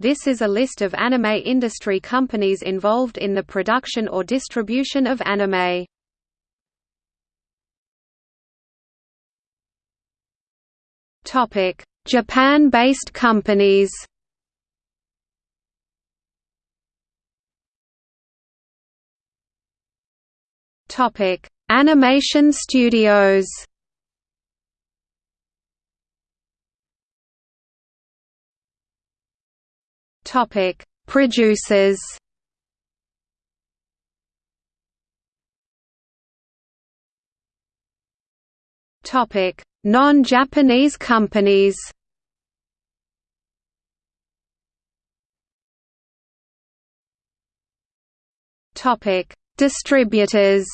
This is a list of anime industry companies involved in the production or distribution of anime. Japan-based companies Topic: Animation studios. Topic: Producers. Topic: Non-Japanese companies. Topic: Distributors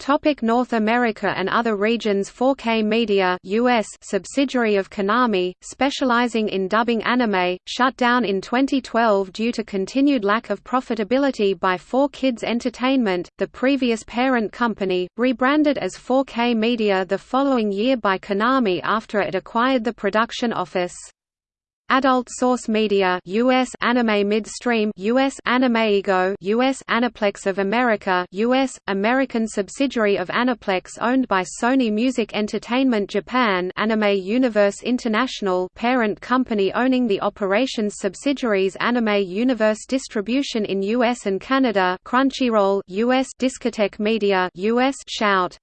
Topic North America and other regions 4K Media US subsidiary of Konami, specializing in dubbing anime, shut down in 2012 due to continued lack of profitability by 4Kids Entertainment, the previous parent company, rebranded as 4K Media the following year by Konami after it acquired the production office. Adult Source Media US Anime Midstream US Animeigo US Aniplex of America US American subsidiary of Aniplex owned by Sony Music Entertainment Japan Anime Universe International parent company owning the operations subsidiaries Anime Universe Distribution in US and Canada Crunchyroll US Discotek Media US Shout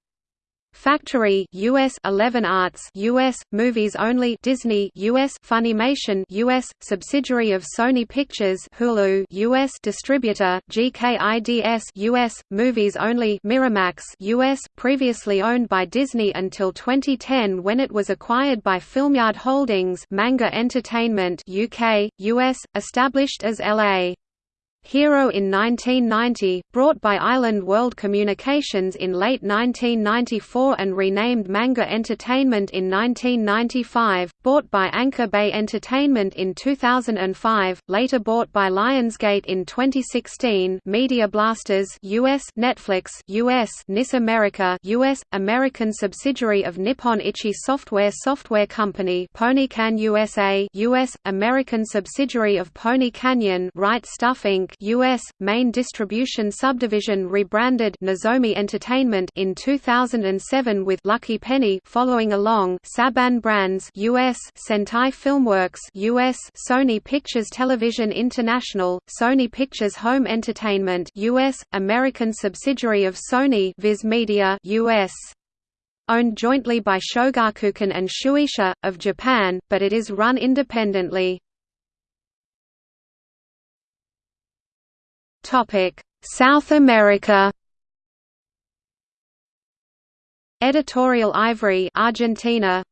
Factory US 11 Arts US Movies Only Disney US Funimation US subsidiary of Sony Pictures Hulu US distributor GKIDS US Movies Only Miramax US previously owned by Disney until 2010 when it was acquired by Filmyard Holdings Manga Entertainment UK US established as LA Hero in 1990, brought by Island World Communications in late 1994 and renamed Manga Entertainment in 1995, bought by Anchor Bay Entertainment in 2005, later bought by Lionsgate in 2016 Media Blasters US Netflix US NIS America US, American subsidiary of Nippon Ichi Software Software Company Ponycan USA US, American subsidiary of Pony Canyon Right Stuf Inc. U.S. main distribution subdivision rebranded Nozomi Entertainment in 2007 with Lucky Penny following along Saban Brands U.S. Sentai Filmworks U.S. Sony Pictures Television International, Sony Pictures Home Entertainment U.S. American subsidiary of Sony Viz Media U.S owned jointly by Shogakukan and Shueisha, of Japan, but it is run independently. South America. Editorial Ivrea, Argentina.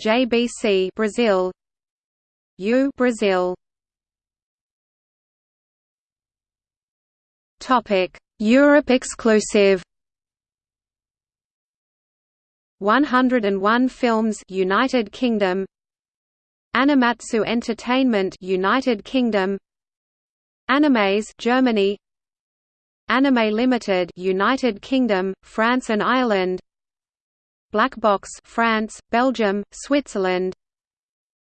JBC, Brazil. U, Brazil. Topic: Europe exclusive. 101 Films, United Kingdom. Animatsu Entertainment, United Kingdom. Animes Germany. Anime Limited United Kingdom, France and Ireland. Black Box France, Belgium, Switzerland.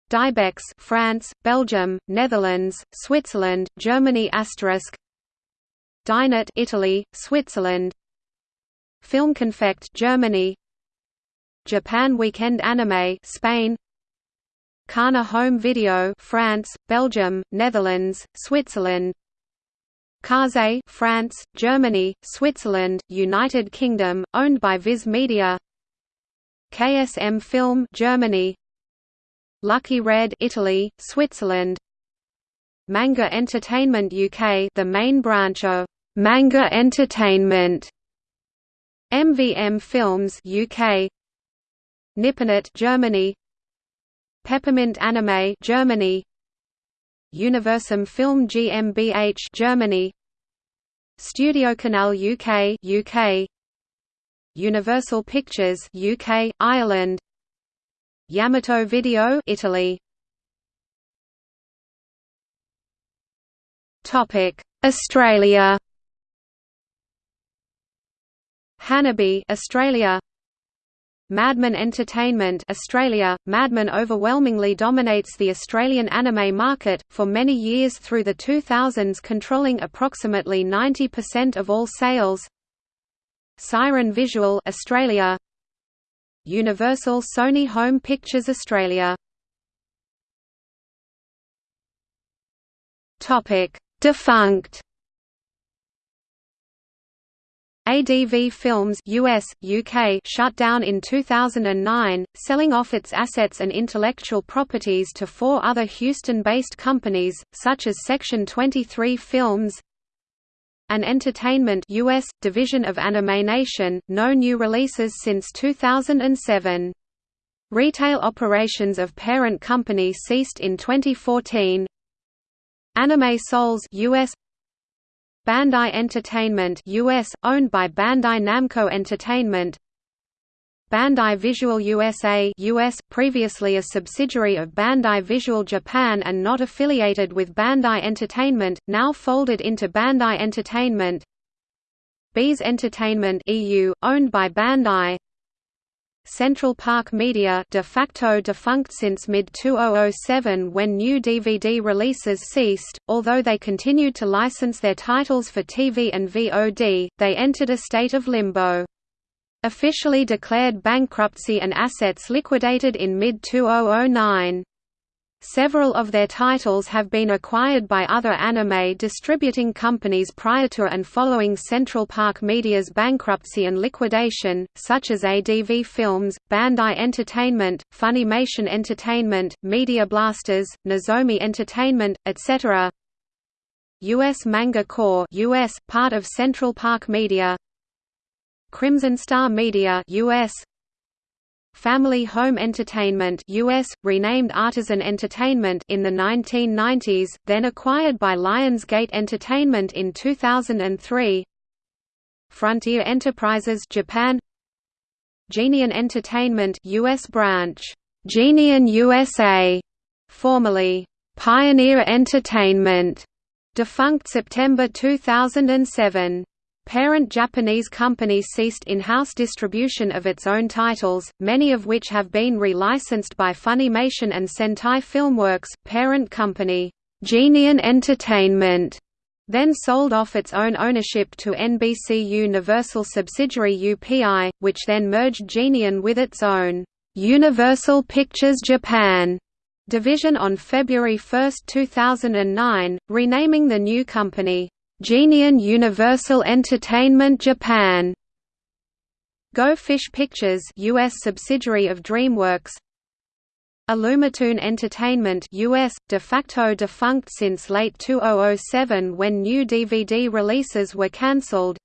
Dybex France, Belgium, Netherlands, Switzerland, Germany asterisk. Dynit Italy, Switzerland. Filmkonfekt Germany. Japan Weekend Anime Spain Kana Home Video France, Belgium, Netherlands, Switzerland. Kaze France, Germany, Switzerland, United Kingdom, owned by Viz Media. KSM Film Germany. Lucky Red Italy, Switzerland. Manga Entertainment UK the main branch of Manga Entertainment. MVM Films UK Nipponart Germany Peppermint Anime Germany. Universum Film GmbH Germany. Studio Canal UK UK Universal Pictures UK Ireland. Yamato Video Italy. Topic Australia. Hanabi Australia Madman Entertainment Australia. Madman overwhelmingly dominates the Australian anime market, for many years through the 2000s controlling approximately 90% of all sales. Siren Visual Australia Universal Sony Home Pictures Australia Defunct ADV Films US, UK shut down in 2009, selling off its assets and intellectual properties to four other Houston-based companies, such as Section 23 Films, an Entertainment US, division of AnimeNation, no new releases since 2007. Retail operations of parent company ceased in 2014. Anime Souls US Bandai Entertainment US, owned by Bandai Namco Entertainment. Bandai Visual USA US, previously a subsidiary of Bandai Visual Japan and not affiliated with Bandai Entertainment, now folded into Bandai Entertainment. Beez Entertainment EU, owned by Bandai Central Park Media de facto defunct since mid-2007 when new DVD releases ceased, although they continued to license their titles for TV and VOD, they entered a state of limbo. Officially declared bankruptcy and assets liquidated in mid-2009. Several of their titles have been acquired by other anime distributing companies prior to and following Central Park Media's bankruptcy and liquidation, such as ADV Films, Bandai Entertainment, Funimation Entertainment, Media Blasters, Nozomi Entertainment, etc. US Manga Corps US, part of Central Park Media Crimson Star Media US, Family Home Entertainment US, renamed Artisan Entertainment in the 1990s, then acquired by Lionsgate Entertainment in 2003 Frontier Enterprises Japan. Geneon Entertainment US branch, Geneon USA, formerly Pioneer Entertainment, defunct September 2007. Parent Japanese company ceased in-house distribution of its own titles, many of which have been re-licensed by Funimation and Sentai Filmworks. Parent company, Geneon Entertainment, then sold off its own ownership to NBC Universal subsidiary UPI, which then merged Geneon with its own Universal Pictures Japan division on February 1, 2009, renaming the new company Geneon Universal Entertainment Japan. Go Fish Pictures US subsidiary of DreamWorks. Illumitoon Entertainment US, de facto defunct since late 2007 when new DVD releases were cancelled.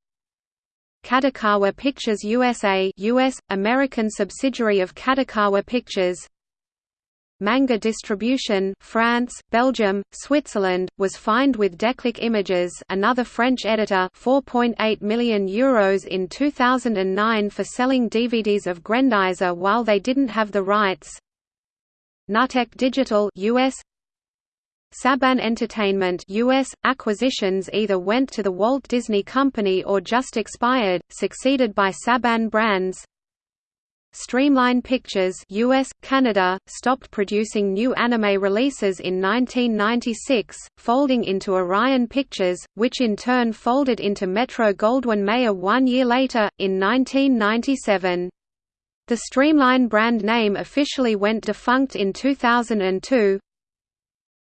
Kadokawa Pictures USA US, American subsidiary of Kadokawa Pictures Manga Distribution France, Belgium, Switzerland, was fined with Declic Images another French editor 4.8 million Euros in 2009 for selling DVDs of Grendizer while they didn't have the rights. Nutec Digital US Saban Entertainment US acquisitions either went to the Walt Disney Company or just expired, succeeded by Saban Brands Streamline Pictures US, Canada, stopped producing new anime releases in 1996, folding into Orion Pictures, which in turn folded into Metro-Goldwyn-Mayer one year later, in 1997. The Streamline brand name officially went defunct in 2002,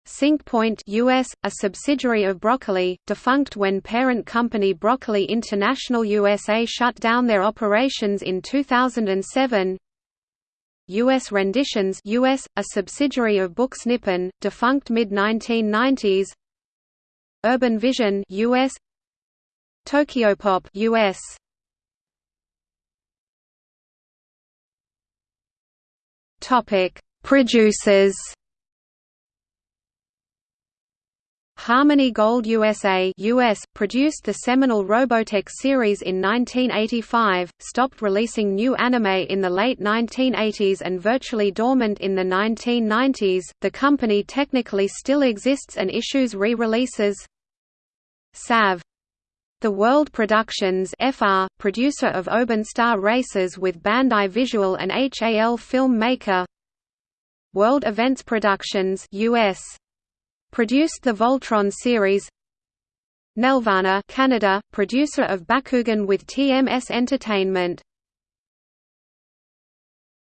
SyncPoint US, a subsidiary of Broccoli, defunct when parent company Broccoli International USA shut down their operations in 2007. US Renditions US, a subsidiary of Books Nippon, defunct mid-1990s. Urban Vision US, Tokyopop US. Topic: Producers Harmony Gold USA US, produced the seminal Robotech series in 1985, stopped releasing new anime in the late 1980s and virtually dormant in the 1990s. The company technically still exists and issues re-releases. SAV The World Productions FR, producer of Oban Star Races with Bandai Visual and HAL Film Maker World Events Productions US. Produced the Voltron series. Nelvana Canada, producer of Bakugan with TMS Entertainment